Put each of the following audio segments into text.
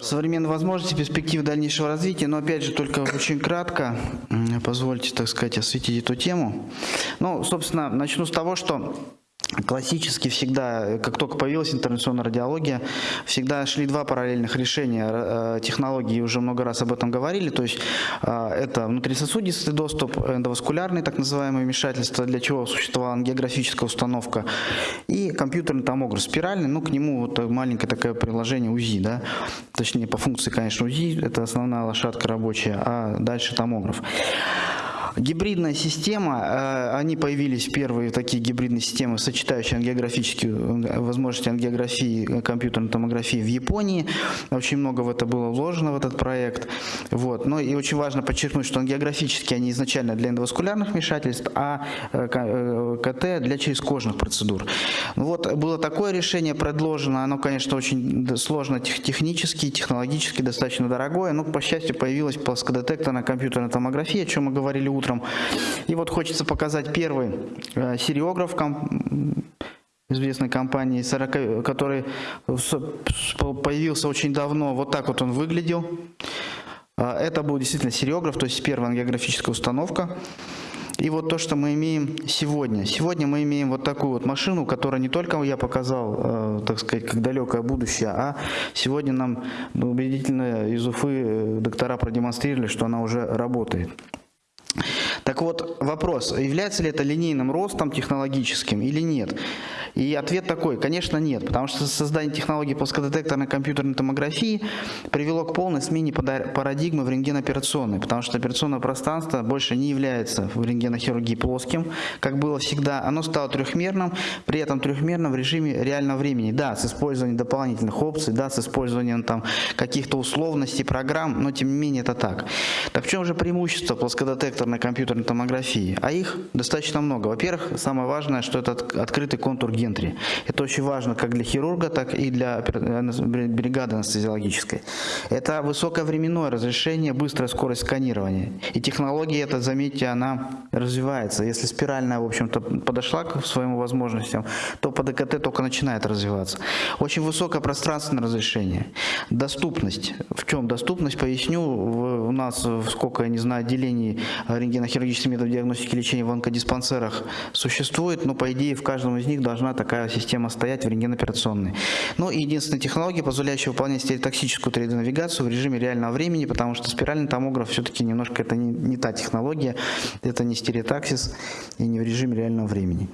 Современные возможности, перспективы дальнейшего развития, но опять же только очень кратко, позвольте, так сказать, осветить эту тему. Ну, собственно, начну с того, что Классически всегда, как только появилась интервенционная радиология, всегда шли два параллельных решения э, технологии, уже много раз об этом говорили, то есть э, это внутрисосудистый доступ, эндоваскулярный так называемое вмешательство, для чего существовала географическая установка, и компьютерный томограф спиральный, ну к нему вот маленькое такое приложение УЗИ, да, точнее по функции, конечно, УЗИ, это основная лошадка рабочая, а дальше томограф. Гибридная система, э, они появились первые такие гибридные системы, сочетающие ангиографические э, возможности ангиографии, компьютерной томографии в Японии. Очень много в это было вложено, в этот проект. Вот. Но и очень важно подчеркнуть, что ангиографические они изначально для эндоваскулярных вмешательств, а э, КТ для черезкожных процедур. Вот было такое решение предложено, оно, конечно, очень сложно технически, технологически, достаточно дорогое, но, по счастью, появилась плоскодетекторная компьютерная томография, о чем мы говорили утром утром. И вот хочется показать первый э, сериограф известной компании, 40, который появился очень давно. Вот так вот он выглядел. А, это был действительно сериограф, то есть первая ангиографическая установка. И вот то, что мы имеем сегодня. Сегодня мы имеем вот такую вот машину, которая не только я показал, э, так сказать, как далекое будущее, а сегодня нам убедительно из Уфы э, доктора продемонстрировали, что она уже работает. Так вот, вопрос, является ли это линейным ростом технологическим или нет? И ответ такой, конечно нет, потому что создание технологии плоскодетекторной компьютерной томографии привело к полной смене парадигмы в рентгеноперационной, потому что операционное пространство больше не является в рентгенохирургии плоским, как было всегда, оно стало трехмерным, при этом трехмерным в режиме реального времени, да, с использованием дополнительных опций, да, с использованием там каких-то условностей, программ, но тем не менее это так. Так в чем же преимущество плоскодетекторной компьютерной томографии? А их достаточно много. Во-первых, самое важное, что это открытый контур гентри. Это очень важно как для хирурга, так и для бригады анестезиологической. Это высокое временное разрешение, быстрая скорость сканирования. И технология эта, заметьте, она развивается. Если спиральная, в общем-то, подошла к своим возможностям, то по ДКТ только начинает развиваться. Очень высокое пространственное разрешение. Доступность. В чем доступность? Поясню. У нас сколько, я не знаю, отделений рентгенохирургических методов диагностики и лечения в онкодиспансерах существует, но по идее в каждом из них должна такая система стоять в рентгеноперационной. Ну единственная технология, позволяющая выполнять стереотоксическую 3D-навигацию в режиме реального времени, потому что спиральный томограф все-таки немножко это не, не та технология, это не стереотаксис и не в режиме реального времени.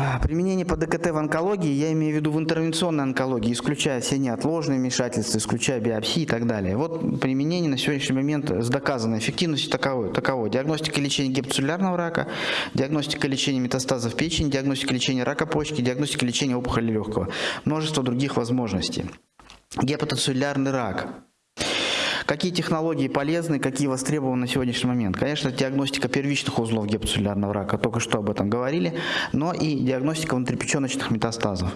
А, применение по ДКТ в онкологии, я имею в виду в интервенционной онкологии, исключая все неотложные вмешательства, исключая биопсии и так далее. Вот применение на сегодняшний момент с доказанной эффективностью таковой. таковой. Диагностика лечения гепатоцеллярного рака, диагностика лечения метастазов печени, диагностика лечения рака почки, диагностика лечения опухоли легкого. Множество других возможностей. Гепатоцеллярный рак. Какие технологии полезны, какие востребованы на сегодняшний момент? Конечно, диагностика первичных узлов гепатоцеллярного рака, только что об этом говорили, но и диагностика внутрипеченочных метастазов.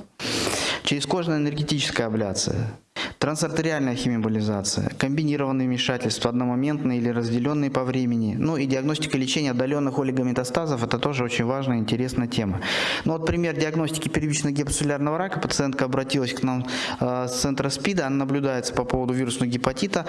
Черезкожная энергетическая абляция, Трансартериальная химиоболизация, комбинированные вмешательства, одномоментные или разделенные по времени, ну и диагностика лечения отдаленных олигометастазов, это тоже очень важная интересная тема. Ну вот пример диагностики первичного гепатоцеллярного рака, пациентка обратилась к нам э, с центра СПИДа, она наблюдается по поводу вирусного гепатита,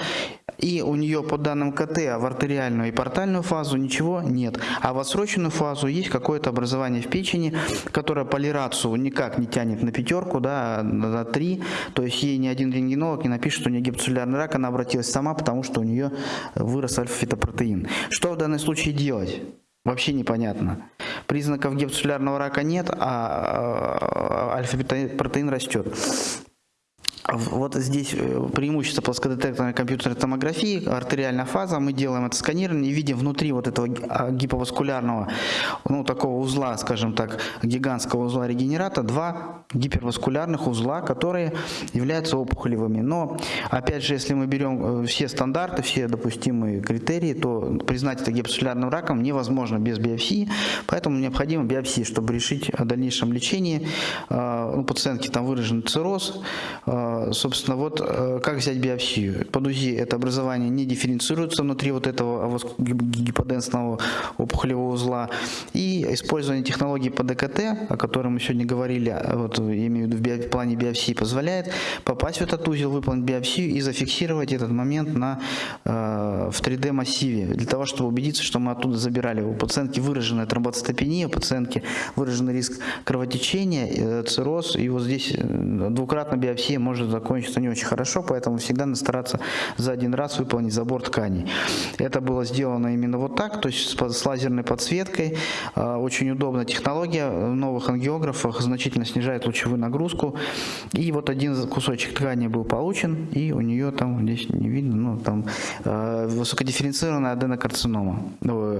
и у нее по данным КТ в артериальную и портальную фазу ничего нет, а в отсроченную фазу есть какое-то образование в печени, которое полирацию никак не тянет на пятерку, да, на три, то есть ей ни один рентгенолог не напишет, что у нее гипоцеллярный рак, она обратилась сама, потому что у нее вырос альфа-фитопротеин. Что в данном случае делать? Вообще непонятно. Признаков гипоцеллярного рака нет, а, а, а альфа-протеин растет. Вот здесь э, преимущество плоскодетекторной компьютерной томографии, артериальная фаза, мы делаем это сканирование и видим внутри вот этого а, гиповаскулярного, ну такого узла, скажем так, гигантского узла регенерата, два гиперваскулярных узла, которые являются опухолевыми. Но, опять же, если мы берем э, все стандарты, все допустимые критерии, то признать это гипосцеллярным раком невозможно без биопсии, поэтому необходима биопсия, чтобы решить о дальнейшем лечении. А, у пациентки там выражен цирроз, а, собственно, вот э, как взять биопсию? Под УЗИ это образование не дифференцируется внутри вот этого гиподенсного опухолевого узла. И использование технологии по ДКТ, о которой мы сегодня говорили, а вот, имею в виду в плане формировании биопсии позволяет попасть в этот узел, выполнить биопсию и зафиксировать этот момент на, э, в 3D массиве, для того, чтобы убедиться, что мы оттуда забирали. У пациентки выраженная тромбоцитопения, у пациентки выраженный риск кровотечения, э, цирроз, и вот здесь э, двукратная биопсия может закончиться не очень хорошо, поэтому всегда надо стараться за один раз выполнить забор тканей. Это было сделано именно вот так, то есть с лазерной подсветкой, э, очень удобная технология, в новых ангиографах значительно снижает лучевую нагрузку, и вот один кусочек ткани был получен, и у нее там, здесь не видно, ну там высокодифференцированная аденокарцинома, ну,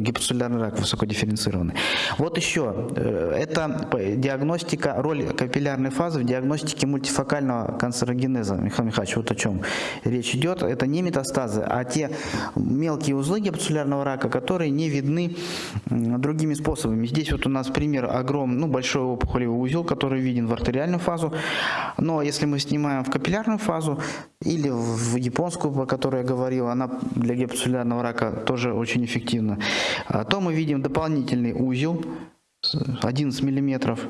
гипоцеллярный рак высокодифференцированный. Вот еще, это диагностика, роль капиллярной фазы в диагностике мультифокального канцерогенеза. Михаил Михайлович, вот о чем речь идет. Это не метастазы, а те мелкие узлы гепатоцеллярного рака, которые не видны другими способами. Здесь вот у нас пример огромный, ну, большой опухолевый узел, который виден в артериальную фазу. Но если мы снимаем в капиллярную фазу или в японскую, о которой я говорил, она для гепатоцеллярного рака тоже очень эффективна, то мы видим дополнительный узел, 11 миллиметров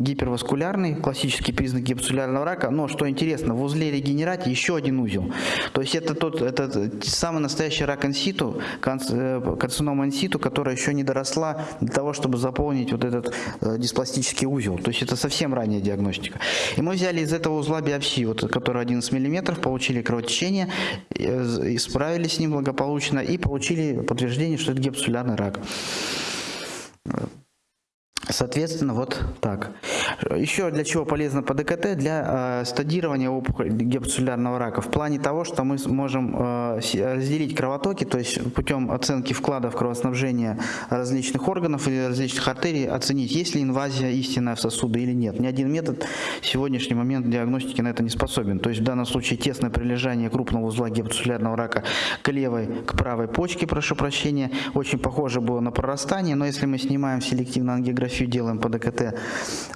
гиперваскулярный, классический признак гипоцеллярного рака, но что интересно, в узле регенерате еще один узел. То есть это тот, это самый настоящий рак инситу, э, карцинома инситу, которая еще не доросла для того, чтобы заполнить вот этот э, диспластический узел. То есть это совсем ранняя диагностика. И мы взяли из этого узла биопсию, вот, который 11 мм, получили кровотечение, э, справились с ним благополучно и получили подтверждение, что это гипоцеллярный рак. Соответственно, вот так. Еще для чего полезно по ДКТ? Для э, стадирования опухоли гепатоцеллярного рака. В плане того, что мы можем э, разделить кровотоки, то есть путем оценки вкладов кровоснабжения различных органов или различных артерий, оценить, есть ли инвазия истинная в сосуды или нет. Ни один метод в сегодняшний момент диагностики на это не способен. То есть в данном случае тесное прилежание крупного узла гепатоцеллярного рака к левой, к правой почке, прошу прощения, очень похоже было на прорастание, но если мы снимаем селективно ангиографию, фотографию делаем по ДКТ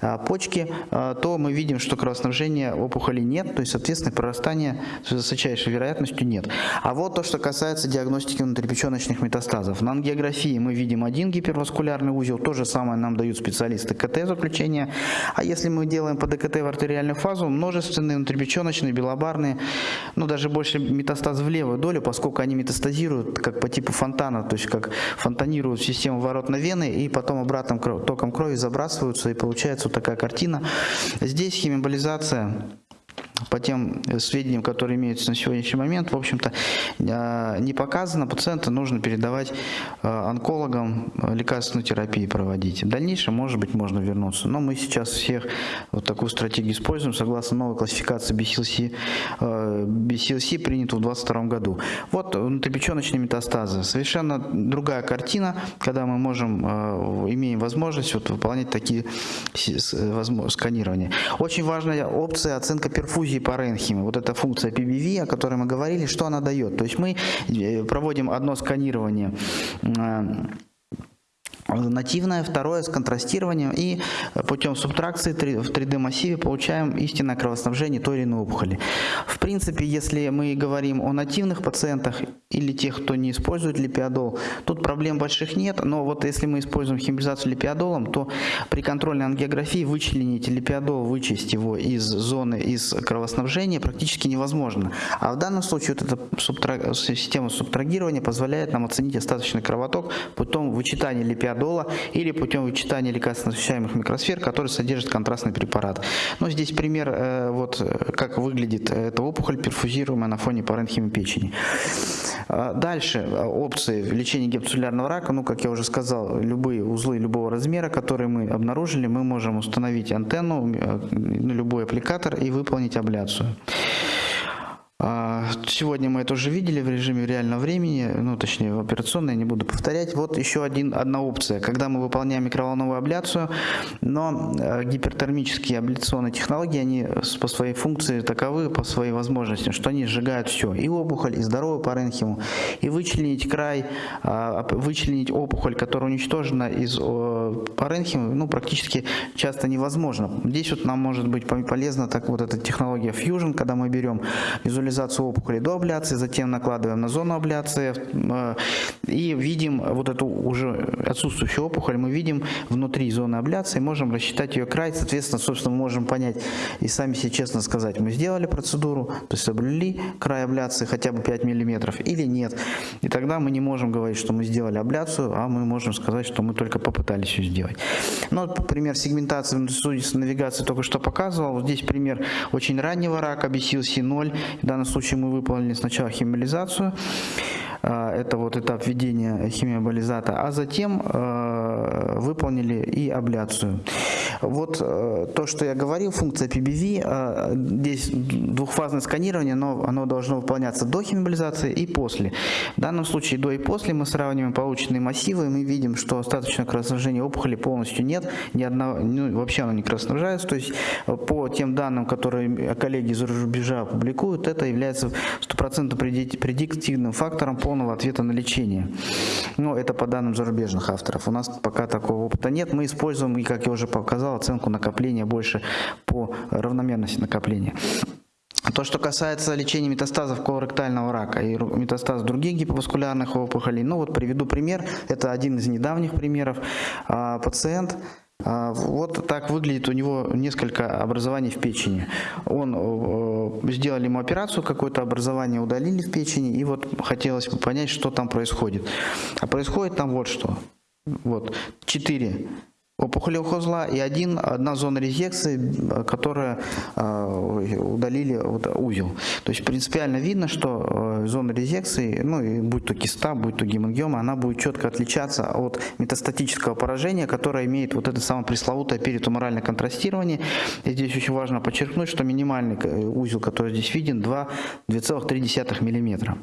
а, почки, а, то мы видим, что кровоснабжения опухоли нет, то есть, соответственно, прорастания с высочайшей вероятностью нет. А вот то, что касается диагностики внутрипеченочных метастазов. На ангиографии мы видим один гиперваскулярный узел, то же самое нам дают специалисты КТ заключения. А если мы делаем по ДКТ в артериальную фазу, множественные внутрипеченочные, белобарные, ну даже больше метастаз в левую долю, поскольку они метастазируют как по типу фонтана, то есть как фонтанируют систему воротной вены и потом обратным током крови забрасываются, и получается вот такая картина. Здесь химиоболизация по тем сведениям, которые имеются на сегодняшний момент, в общем-то, а, не показано. Пациента нужно передавать а, онкологам лекарственную терапию проводить. В дальнейшем, может быть, можно вернуться. Но мы сейчас всех вот такую стратегию используем согласно новой классификации BCLC. BCLC принято в 2022 году. Вот внутрипеченочные метастазы. Совершенно другая картина, когда мы можем, имеем возможность вот выполнять такие сканирования. Очень важная опция оценка перфузии паренхимы. Вот эта функция PBV, о которой мы говорили, что она дает? То есть мы э, проводим одно сканирование э, нативное, второе с контрастированием и путем субтракции в 3D массиве получаем истинное кровоснабжение той или иной опухоли. В принципе, если мы говорим о нативных пациентах или тех, кто не использует липиодол, тут проблем больших нет, но вот если мы используем химизацию липиодолом, то при контрольной ангиографии вычленить липиодол, вычесть его из зоны, из кровоснабжения практически невозможно. А в данном случае вот эта субтра... система субтрагирования позволяет нам оценить остаточный кровоток путем вычитания липиодола дола или путем вычитания лекарственно освещаемых микросфер, которые содержат контрастный препарат. Но здесь пример, э, вот как выглядит эта опухоль, перфузируемая на фоне паренхимы печени. А, дальше э, опции лечения гепатоцеллярного рака, ну, как я уже сказал, любые узлы любого размера, которые мы обнаружили, мы можем установить антенну, э, на любой аппликатор и выполнить абляцию. А, сегодня мы это уже видели в режиме реального времени, ну точнее в операционной, не буду повторять. Вот еще один, одна опция, когда мы выполняем микроволновую абляцию, но э, гипертермические абляционные технологии, они по своей функции таковы, по своей возможности, что они сжигают все, и опухоль, и здоровую паренхиму, и вычленить край, а, вычленить опухоль, которая уничтожена из паренхимы, ну практически часто невозможно. Здесь вот нам может быть полезна так вот эта технология Fusion, когда мы берем визуализацию химиализацию опухоли до абляции, затем накладываем на зону абляции э, и видим вот эту уже отсутствующую опухоль, мы видим внутри зоны абляции, можем рассчитать ее край, соответственно, собственно, мы можем понять и сами себе честно сказать, мы сделали процедуру, то есть соблюли край абляции хотя бы 5 миллиметров или нет. И тогда мы не можем говорить, что мы сделали абляцию, а мы можем сказать, что мы только попытались ее сделать. Ну, вот пример сегментации внутрисудистой навигации только что показывал. Вот здесь пример очень раннего рака, BCLC0. В данном случае мы выполнили сначала химиализацию. А, это вот этап введения химиоболизата, а затем а, выполнили и абляцию. Вот э, то, что я говорил, функция PBV, а, здесь двухфазное сканирование, но оно должно выполняться до химиоболизации и после. В данном случае до и после мы сравниваем полученные массивы, и мы видим, что остаточное кровоснабжение опухоли полностью нет, ни одного, ну, вообще оно не кровоснабжается, то есть э, по тем данным, которые коллеги из рубежа публикуют, это является стопроцентно предиктивным фактором по полного ответа на лечение. Но это по данным зарубежных авторов. У нас пока такого опыта нет. Мы используем, и как я уже показал, оценку накопления больше по равномерности накопления. То, что касается лечения метастазов колоректального рака и метастазов других гиповаскулярных опухолей, ну вот приведу пример, это один из недавних примеров. А, пациент вот так выглядит у него несколько образований в печени. Он э, сделали ему операцию, какое-то образование удалили в печени, и вот хотелось бы понять, что там происходит. А происходит там вот что. Вот, четыре опухолевого узла и один, одна зона резекции, которая э, удалили вот, узел. То есть принципиально видно, что э, зона резекции, ну и будь то киста, будь то гемангиома, она будет четко отличаться от метастатического поражения, которое имеет вот это самое пресловутое перитуморальное контрастирование. И здесь очень важно подчеркнуть, что минимальный э, узел, который здесь виден, 2,3 мм.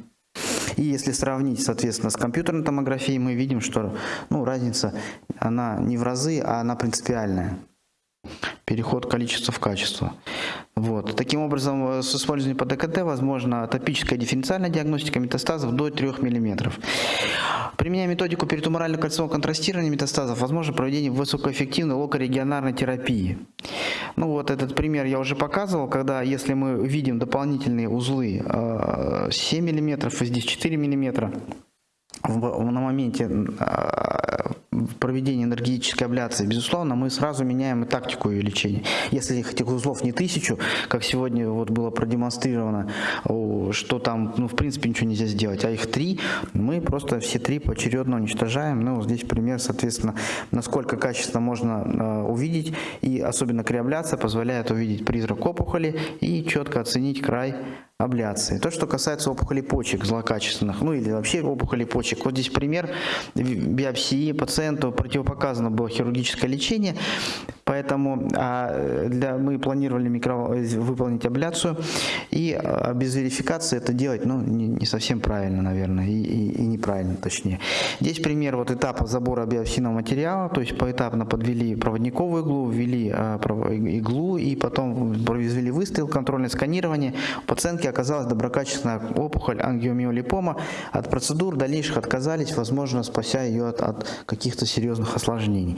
И если сравнить, соответственно, с компьютерной томографией, мы видим, что ну, разница, она не в разы, а она принципиальная. Переход количества в качество. Вот. Таким образом, э, с использованием по ДКТ возможно топическая дифференциальная диагностика метастазов до 3 мм. Применяя методику перитуморального кольцевого контрастирования метастазов, возможно проведение высокоэффективной локорегионарной терапии. Ну вот этот пример я уже показывал, когда если мы видим дополнительные узлы 7 мм и здесь 4 мм, на моменте а, проведения энергетической абляции, безусловно, мы сразу меняем и тактику ее лечения. Если этих узлов не тысячу, как сегодня вот было продемонстрировано, что там, ну, в принципе, ничего нельзя сделать, а их три, мы просто все три поочередно уничтожаем. Ну, здесь пример, соответственно, насколько качественно можно э, увидеть, и особенно креабляция позволяет увидеть призрак опухоли и четко оценить край абляции. То, что касается опухолей почек злокачественных, ну или вообще опухолей почек. Вот здесь пример биопсии пациенту противопоказано было хирургическое лечение, поэтому а, для, мы планировали микро, выполнить абляцию, и а, без верификации это делать ну, не, не совсем правильно, наверное, и, и, и неправильно точнее. Здесь пример вот этапа забора биопсийного материала, то есть поэтапно подвели проводниковую иглу, ввели а, иглу и потом произвели выстрел, контрольное сканирование. У пациентки оказалась доброкачественная опухоль ангиомиолипома. От процедур дальнейших отказались, возможно, спася ее от, от каких-то серьезных осложнений.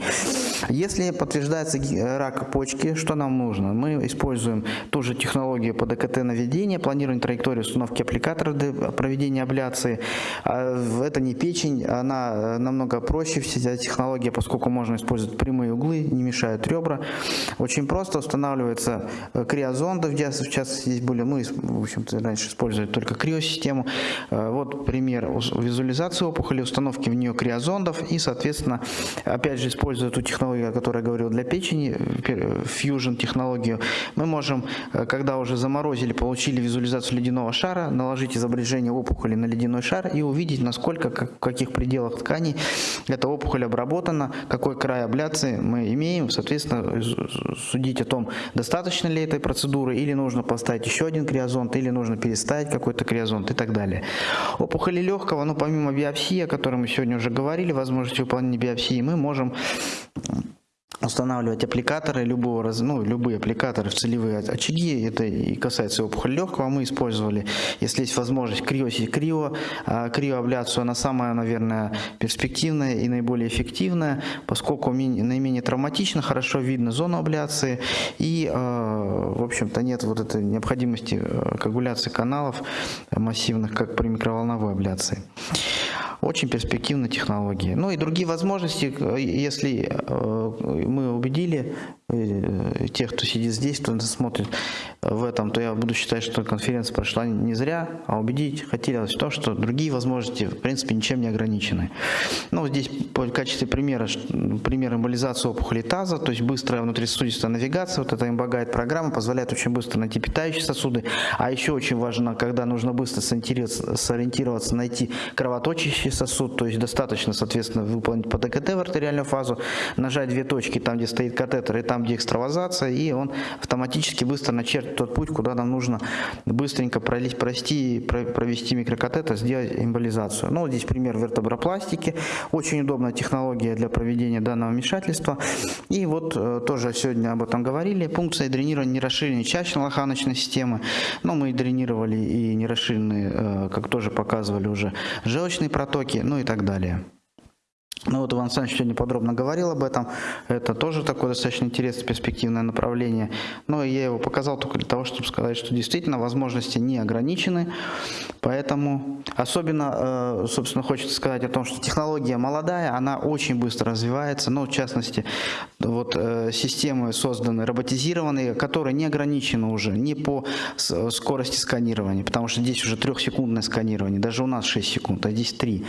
Если подтверждается рак почки, что нам нужно? Мы используем ту же технологию по ДКТ наведения, планирование траектории установки аппликатора для проведения абляции. А это не печень, она намного проще, вся технология, поскольку можно использовать прямые углы, не мешают ребра. Очень просто устанавливается криозонда, в частности здесь были, мы, в общем общем-то, раньше использовали только криосистему. Э, вот пример визуализации опухоли, установки в нее криозондов и, соответственно, опять же, используя ту технологию, о которой я говорил для печени, fusion технологию, мы можем, э, когда уже заморозили, получили визуализацию ледяного шара, наложить изображение опухоли на ледяной шар и увидеть, насколько, как, в каких пределах тканей эта опухоль обработана, какой край абляции мы имеем, соответственно, судить о том, достаточно ли этой процедуры или нужно поставить еще один криозонд или нужно переставить какой-то криозонт и так далее. Опухоли легкого, ну помимо биопсии, о которой мы сегодня уже говорили, возможности выполнения биопсии, мы можем устанавливать аппликаторы любого ну, любые аппликаторы в целевые очаги, это и касается опухоли легкого, мы использовали, если есть возможность, крио, крио, а, криоабляцию, она самая, наверное, перспективная и наиболее эффективная, поскольку наименее травматично, хорошо видно зону абляции. И, а, в общем-то, нет вот этой необходимости а, коагуляции каналов массивных, как при микроволновой абляции. Очень перспективная технология. Ну и другие возможности, если э, мы убедили э, тех, кто сидит здесь, кто смотрит в этом, то я буду считать, что конференция прошла не зря, а убедить хотелось в том, что другие возможности, в принципе, ничем не ограничены. Ну, здесь в качестве примера, пример эмболизации опухоли таза, то есть быстрая внутрисосудистая навигация, вот эта имбагайд программа позволяет очень быстро найти питающие сосуды, а еще очень важно, когда нужно быстро сориентироваться найти кровоточащие сосуд, то есть достаточно, соответственно, выполнить по ДКТ в артериальную фазу, нажать две точки там, где стоит катетер, и там, где экстравазация, и он автоматически быстро начертит тот путь, куда нам нужно быстренько пролить, прости, провести микрокатетер, сделать эмболизацию. Ну, здесь пример вертебропластики, очень удобная технология для проведения данного вмешательства. И вот э, тоже сегодня об этом говорили, пункция дренирования нерасширенной чащно-лоханочной системы, но мы дренировали и нерасширенные, э, как тоже показывали уже, желчные протоки, сроки, ну и так далее. Ну вот Иван Александрович сегодня подробно говорил об этом. Это тоже такое достаточно интересное перспективное направление. Но я его показал только для того, чтобы сказать, что действительно возможности не ограничены. Поэтому особенно, э, собственно, хочется сказать о том, что технология молодая, она очень быстро развивается. Но в частности, вот э, системы созданы роботизированные, которые не ограничены уже ни по скорости сканирования, потому что здесь уже трехсекундное сканирование, даже у нас 6 секунд, а здесь 3.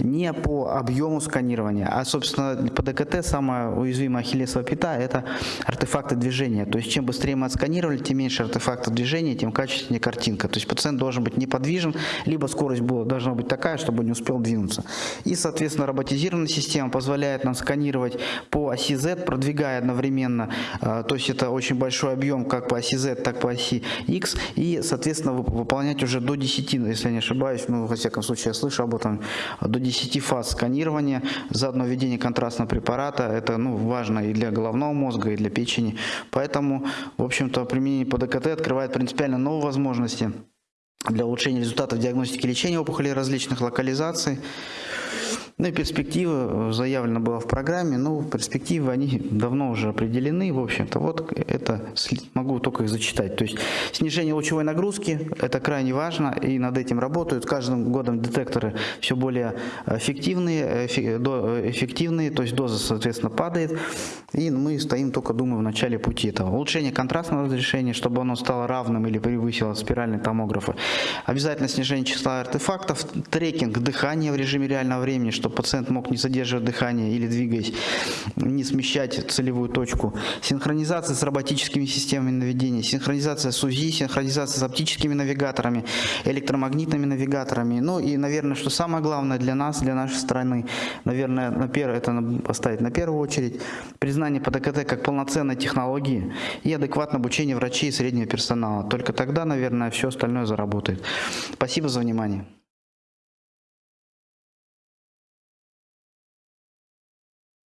Не по объему сканирования, сканирования. А, собственно, по ДКТ самая уязвимая ахиллесова пята – это артефакты движения. То есть, чем быстрее мы отсканировали, тем меньше артефактов движения, тем качественнее картинка. То есть, пациент должен быть неподвижен, либо скорость была, должна быть такая, чтобы не успел двинуться. И, соответственно, роботизированная система позволяет нам сканировать по оси Z, продвигая одновременно. А, то есть, это очень большой объем как по оси Z, так по оси X. И, соответственно, выполнять уже до 10, если я не ошибаюсь, ну, во всяком случае, я слышу об этом, до 10 фаз сканирования заодно введение контрастного препарата, это ну, важно и для головного мозга, и для печени. Поэтому, в общем-то, применение по ДКТ открывает принципиально новые возможности для улучшения результатов диагностики и лечения опухолей различных локализаций. Ну и перспективы заявлено было в программе, но перспективы они давно уже определены, в общем-то, вот это могу только их зачитать. То есть снижение лучевой нагрузки, это крайне важно, и над этим работают. Каждым годом детекторы все более эффективные, эффективные, то есть доза, соответственно, падает, и мы стоим только, думаю, в начале пути этого. Улучшение контрастного разрешения, чтобы оно стало равным или превысило спиральный томографы. Обязательно снижение числа артефактов, трекинг дыхания в режиме реального времени, чтобы пациент мог не задерживать дыхание или двигаясь, не смещать целевую точку. Синхронизация с роботическими системами наведения, синхронизация с УЗИ, синхронизация с оптическими навигаторами, электромагнитными навигаторами. Ну и, наверное, что самое главное для нас, для нашей страны, наверное, на первое, это поставить на первую очередь, признание ПДКТ как полноценной технологии и адекватное обучение врачей и среднего персонала. Только тогда, наверное, все остальное заработает. Спасибо за внимание.